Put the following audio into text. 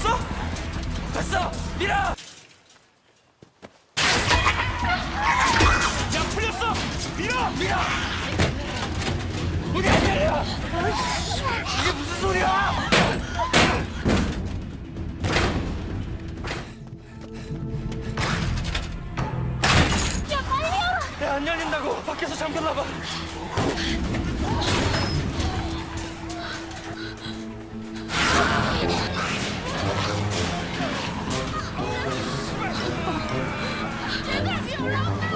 봤어? 봤어! 밀어! 야 풀렸어! 밀어! 밀어! 우리 안 열려! 이게 무슨 소리야! 안 열린다고 밖에서 잠겼나봐 绝对没有让